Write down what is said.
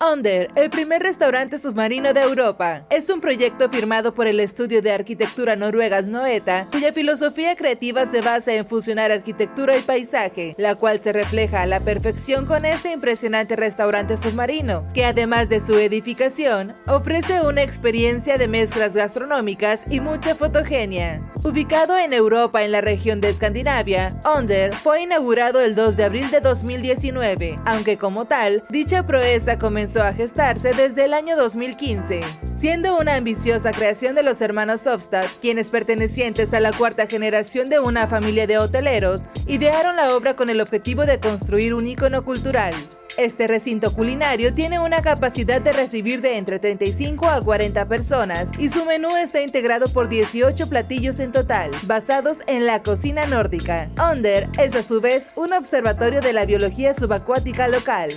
Under, el primer restaurante submarino de Europa, es un proyecto firmado por el estudio de arquitectura noruegas Noeta, cuya filosofía creativa se basa en fusionar arquitectura y paisaje, la cual se refleja a la perfección con este impresionante restaurante submarino, que además de su edificación, ofrece una experiencia de mezclas gastronómicas y mucha fotogenia. Ubicado en Europa en la región de Escandinavia, Under fue inaugurado el 2 de abril de 2019, aunque como tal, dicha proeza comenzó a gestarse desde el año 2015, siendo una ambiciosa creación de los hermanos Hofstad, quienes pertenecientes a la cuarta generación de una familia de hoteleros, idearon la obra con el objetivo de construir un icono cultural. Este recinto culinario tiene una capacidad de recibir de entre 35 a 40 personas y su menú está integrado por 18 platillos en total, basados en la cocina nórdica. Under es a su vez un observatorio de la biología subacuática local.